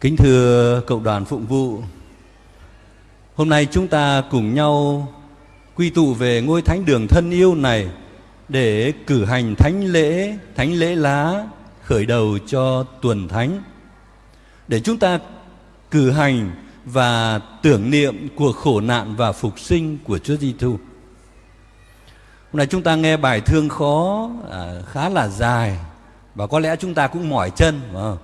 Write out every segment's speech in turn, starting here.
Kính thưa cộng đoàn phụng vụ, hôm nay chúng ta cùng nhau quy tụ về ngôi thánh đường thân yêu này để cử hành thánh lễ, thánh lễ lá khởi đầu cho tuần thánh. Để chúng ta cử hành và tưởng niệm cuộc khổ nạn và phục sinh của Chúa Giêsu. Hôm nay chúng ta nghe bài thương khó à, khá là dài và có lẽ chúng ta cũng mỏi chân, phải không?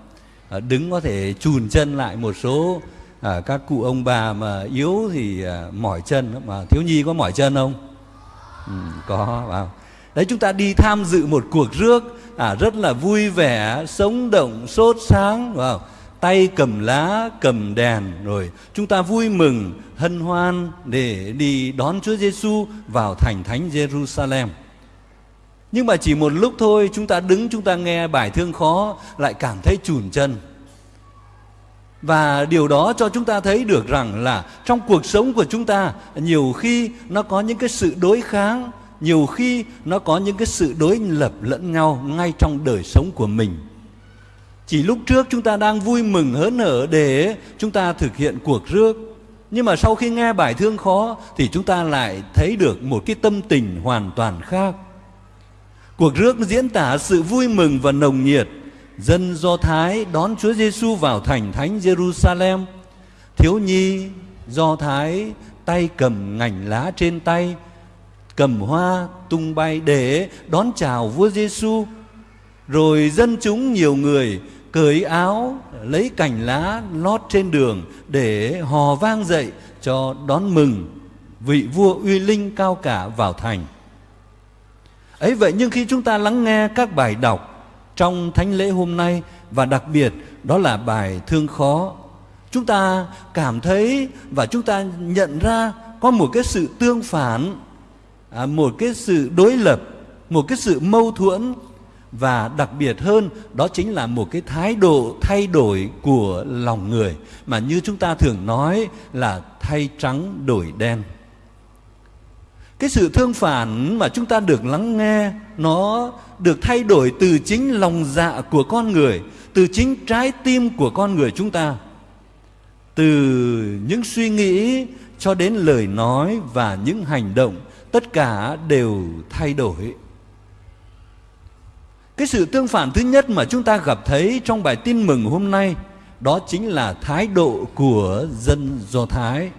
À, đứng có thể chùn chân lại một số à, các cụ ông bà mà yếu thì à, mỏi chân mà thiếu nhi có mỏi chân không? Ừ, có vào. Đấy chúng ta đi tham dự một cuộc rước à, rất là vui vẻ, sống động, sốt sáng, vào tay cầm lá, cầm đèn rồi chúng ta vui mừng, hân hoan để đi đón Chúa Giêsu vào thành thánh Jerusalem. Nhưng mà chỉ một lúc thôi chúng ta đứng chúng ta nghe bài thương khó lại cảm thấy chùn chân. Và điều đó cho chúng ta thấy được rằng là trong cuộc sống của chúng ta nhiều khi nó có những cái sự đối kháng, nhiều khi nó có những cái sự đối lập lẫn nhau ngay trong đời sống của mình. Chỉ lúc trước chúng ta đang vui mừng hớn hở để chúng ta thực hiện cuộc rước. Nhưng mà sau khi nghe bài thương khó thì chúng ta lại thấy được một cái tâm tình hoàn toàn khác. Cuộc rước diễn tả sự vui mừng và nồng nhiệt. Dân Do Thái đón Chúa Giêsu vào thành thánh Jerusalem. Thiếu nhi Do Thái tay cầm ngành lá trên tay, cầm hoa tung bay để đón chào vua Giêsu. Rồi dân chúng nhiều người cởi áo lấy cành lá lót trên đường để hò vang dậy cho đón mừng vị vua uy linh cao cả vào thành ấy vậy nhưng khi chúng ta lắng nghe các bài đọc trong thánh lễ hôm nay và đặc biệt đó là bài thương khó chúng ta cảm thấy và chúng ta nhận ra có một cái sự tương phản à, một cái sự đối lập một cái sự mâu thuẫn và đặc biệt hơn đó chính là một cái thái độ thay đổi của lòng người mà như chúng ta thường nói là thay trắng đổi đen cái sự thương phản mà chúng ta được lắng nghe, nó được thay đổi từ chính lòng dạ của con người, từ chính trái tim của con người chúng ta từ những suy nghĩ cho đến lời nói và những hành động, tất cả đều thay đổi cái sự tương phản thứ nhất mà chúng ta gặp thấy trong bài tin mừng hôm nay, đó chính là thái độ của dân Do Thái.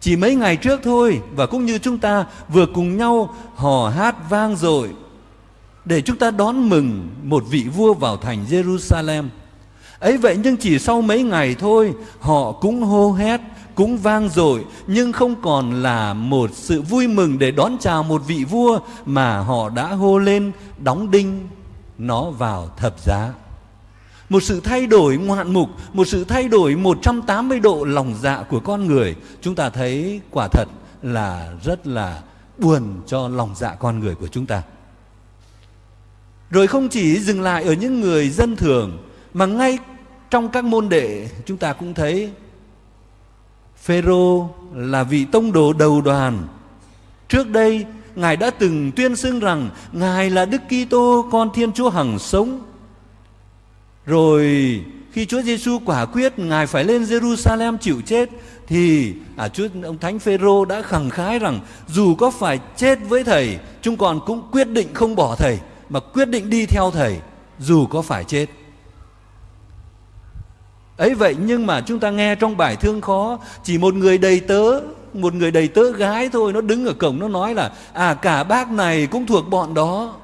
Chỉ mấy ngày trước thôi và cũng như chúng ta vừa cùng nhau hò hát vang dội để chúng ta đón mừng một vị vua vào thành Jerusalem. Ấy vậy nhưng chỉ sau mấy ngày thôi họ cũng hô hét, cũng vang dội nhưng không còn là một sự vui mừng để đón chào một vị vua mà họ đã hô lên đóng đinh nó vào thập giá. Một sự thay đổi ngoạn mục, một sự thay đổi 180 độ lòng dạ của con người. Chúng ta thấy quả thật là rất là buồn cho lòng dạ con người của chúng ta. Rồi không chỉ dừng lại ở những người dân thường mà ngay trong các môn đệ chúng ta cũng thấy Phêrô là vị tông đồ đầu đoàn. Trước đây Ngài đã từng tuyên xưng rằng Ngài là Đức Kitô con Thiên Chúa hằng sống. Rồi khi Chúa Giêsu quả quyết Ngài phải lên Jerusalem chịu chết thì à, Chúa ông Thánh Phêrô đã khẳng khái rằng dù có phải chết với thầy, chúng còn cũng quyết định không bỏ thầy mà quyết định đi theo thầy dù có phải chết. Ấy vậy nhưng mà chúng ta nghe trong bài thương khó chỉ một người đầy tớ một người đầy tớ gái thôi nó đứng ở cổng nó nói là à cả bác này cũng thuộc bọn đó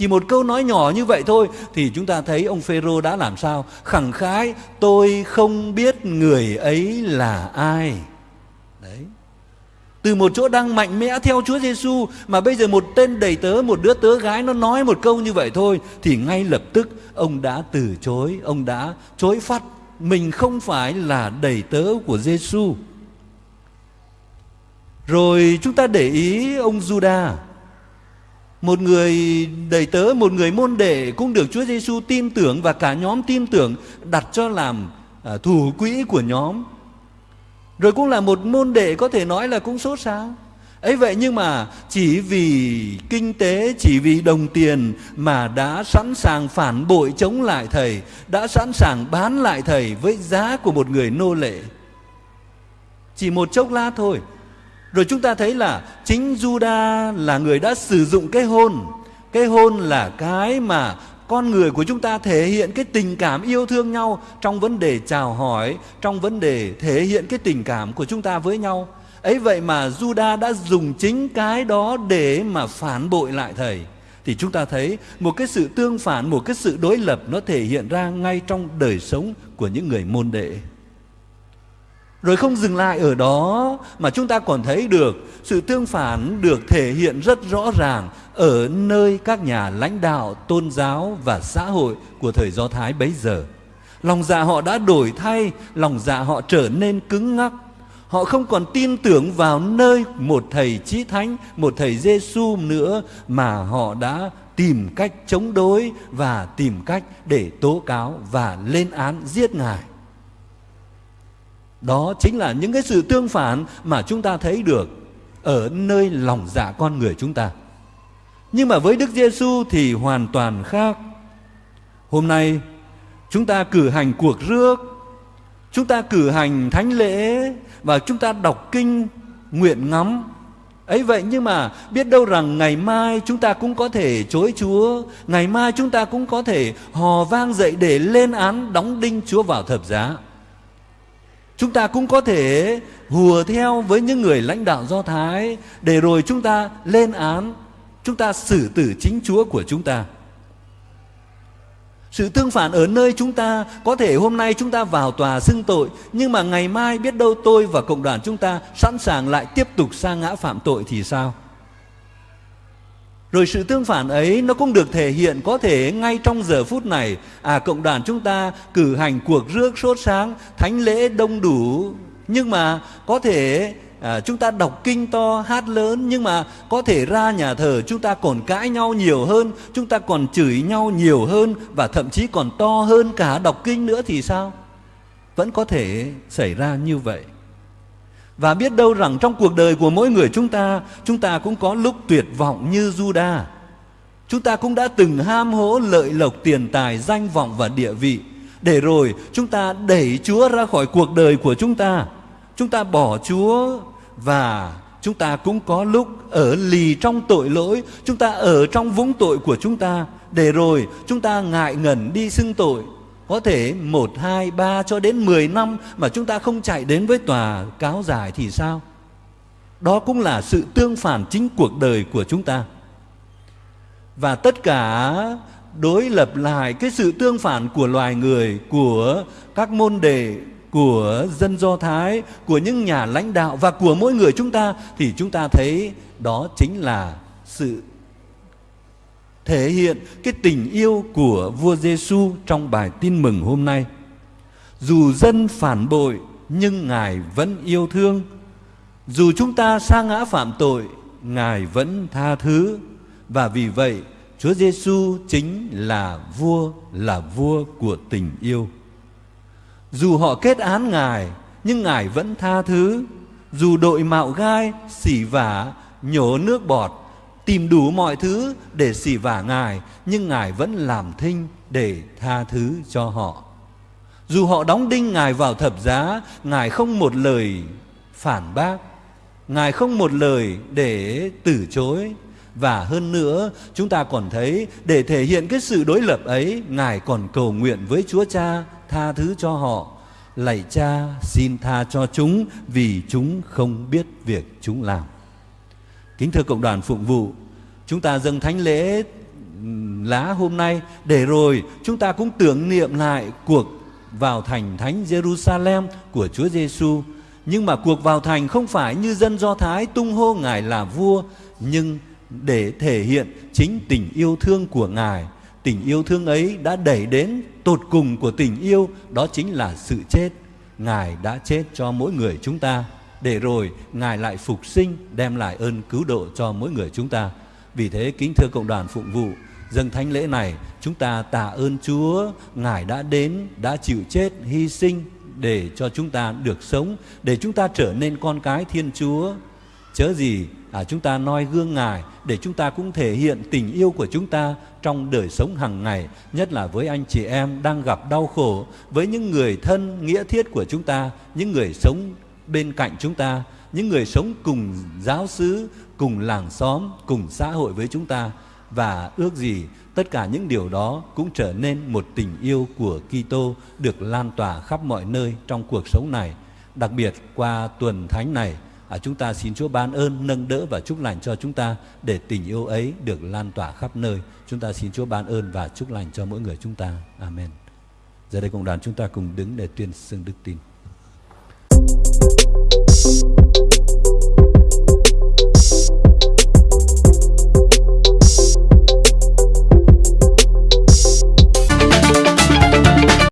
chỉ một câu nói nhỏ như vậy thôi thì chúng ta thấy ông Phêrô đã làm sao? Khẳng khái, tôi không biết người ấy là ai. Đấy. Từ một chỗ đang mạnh mẽ theo Chúa Giêsu mà bây giờ một tên đầy tớ, một đứa tớ gái nó nói một câu như vậy thôi thì ngay lập tức ông đã từ chối, ông đã chối phát mình không phải là đầy tớ của Giêsu rồi chúng ta để ý ông Judas một người đầy tớ, một người môn đệ cũng được Chúa Giêsu tin tưởng và cả nhóm tin tưởng đặt cho làm à, thủ quỹ của nhóm. Rồi cũng là một môn đệ có thể nói là cũng sốt sáng. ấy vậy nhưng mà chỉ vì kinh tế chỉ vì đồng tiền mà đã sẵn sàng phản bội chống lại thầy đã sẵn sàng bán lại thầy với giá của một người nô lệ chỉ một chốc lát thôi rồi chúng ta thấy là chính Juda là người đã sử dụng cái hôn. Cái hôn là cái mà con người của chúng ta thể hiện cái tình cảm yêu thương nhau trong vấn đề chào hỏi, trong vấn đề thể hiện cái tình cảm của chúng ta với nhau. Ấy vậy mà Juda đã dùng chính cái đó để mà phản bội lại thầy. Thì chúng ta thấy một cái sự tương phản, một cái sự đối lập nó thể hiện ra ngay trong đời sống của những người môn đệ rồi không dừng lại ở đó mà chúng ta còn thấy được sự tương phản được thể hiện rất rõ ràng ở nơi các nhà lãnh đạo tôn giáo và xã hội của thời Do Thái bấy giờ. Lòng dạ họ đã đổi thay, lòng dạ họ trở nên cứng ngắc. Họ không còn tin tưởng vào nơi một thầy chí thánh, một thầy Giêsu nữa mà họ đã tìm cách chống đối và tìm cách để tố cáo và lên án giết ngài. Đó chính là những cái sự tương phản mà chúng ta thấy được ở nơi lòng dạ con người chúng ta. Nhưng mà với Đức Giêsu thì hoàn toàn khác. Hôm nay chúng ta cử hành cuộc rước, chúng ta cử hành thánh lễ và chúng ta đọc kinh nguyện ngắm. Ấy vậy nhưng mà biết đâu rằng ngày mai chúng ta cũng có thể chối Chúa, ngày mai chúng ta cũng có thể hò vang dậy để lên án đóng đinh Chúa vào thập giá. Chúng ta cũng có thể hùa theo với những người lãnh đạo Do Thái để rồi chúng ta lên án, chúng ta xử tử chính Chúa của chúng ta. Sự tương phản ở nơi chúng ta Có thể hôm nay chúng ta vào tòa xưng tội Nhưng mà ngày mai biết đâu tôi và cộng đoàn chúng ta Sẵn sàng lại tiếp tục sa ngã phạm tội thì sao rồi sự tương phản ấy nó cũng được thể hiện có thể ngay trong giờ phút này. À cộng đoàn chúng ta cử hành cuộc rước sốt sáng thánh lễ đông đủ. Nhưng mà có thể à, chúng ta đọc kinh to hát lớn nhưng mà có thể ra nhà thờ chúng ta còn cãi nhau nhiều hơn chúng ta còn chửi nhau nhiều hơn và thậm chí còn to hơn cả đọc kinh nữa thì sao? Vẫn có thể xảy ra như vậy và biết đâu rằng trong cuộc đời của mỗi người chúng ta, chúng ta cũng có lúc tuyệt vọng như Juda. Chúng ta cũng đã từng ham hố lợi lộc tiền tài, danh vọng và địa vị. Để rồi chúng ta đẩy Chúa ra khỏi cuộc đời của chúng ta. Chúng ta bỏ Chúa và chúng ta cũng có lúc ở lì trong tội lỗi. Chúng ta ở trong vũng tội của chúng ta. Để rồi chúng ta ngại ngần đi xưng tội có thể một hai ba cho đến 10 năm mà chúng ta không chạy đến với tòa cáo giải thì sao? Đó cũng là sự tương phản chính cuộc đời của chúng ta. Và tất cả đối lập lại cái sự tương phản của loài người, của các môn đề, của dân Do Thái, của những nhà lãnh đạo và của mỗi người chúng ta thì chúng ta thấy đó chính là sự thể hiện cái tình yêu của vua Giêsu trong bài tin mừng hôm nay. Dù dân phản bội nhưng Ngài vẫn yêu thương. Dù chúng ta sa ngã phạm tội, Ngài vẫn tha thứ. Và vì vậy, Chúa Giêsu chính là vua, là vua của tình yêu. Dù họ kết án Ngài, nhưng Ngài vẫn tha thứ. Dù đội mạo gai, xỉ vả, nhổ nước bọt, tìm đủ mọi thứ để xỉ vả Ngài, nhưng Ngài vẫn làm thinh để tha thứ cho họ. Dù họ đóng đinh Ngài vào thập giá, Ngài không một lời phản bác, Ngài không một lời để từ chối. Và hơn nữa, chúng ta còn thấy để thể hiện cái sự đối lập ấy, Ngài còn cầu nguyện với Chúa Cha tha thứ cho họ. Lạy Cha, xin tha cho chúng vì chúng không biết việc chúng làm. Kính thưa cộng đoàn phụng vụ, chúng ta dâng thánh lễ lá hôm nay để rồi chúng ta cũng tưởng niệm lại cuộc vào thành thánh Jerusalem của Chúa Giêsu. Nhưng mà cuộc vào thành không phải như dân Do Thái tung hô Ngài là vua, nhưng để thể hiện chính tình yêu thương của Ngài. Tình yêu thương ấy đã đẩy đến tột cùng của tình yêu, đó chính là sự chết. Ngài đã chết cho mỗi người chúng ta để rồi Ngài lại phục sinh đem lại ơn cứu độ cho mỗi người chúng ta. Vì thế kính thưa cộng đoàn phụng vụ, dâng thánh lễ này chúng ta tạ ơn Chúa, Ngài đã đến, đã chịu chết, hy sinh để cho chúng ta được sống, để chúng ta trở nên con cái Thiên Chúa. chớ gì à, chúng ta noi gương ngài để chúng ta cũng thể hiện tình yêu của chúng ta trong đời sống hàng ngày nhất là với anh chị em đang gặp đau khổ với những người thân nghĩa thiết của chúng ta những người sống bên cạnh chúng ta những người sống cùng giáo xứ cùng làng xóm cùng xã hội với chúng ta. Và ước gì tất cả những điều đó cũng trở nên một tình yêu của Kitô được lan tỏa khắp mọi nơi trong cuộc sống này. Đặc biệt qua tuần thánh này à, chúng ta xin Chúa ban ơn nâng đỡ và chúc lành cho chúng ta để tình yêu ấy được lan tỏa khắp nơi. Chúng ta xin Chúa ban ơn và chúc lành cho mỗi người chúng ta. Amen. Giờ đây cộng đoàn chúng ta cùng đứng để tuyên xưng đức tin. Peace.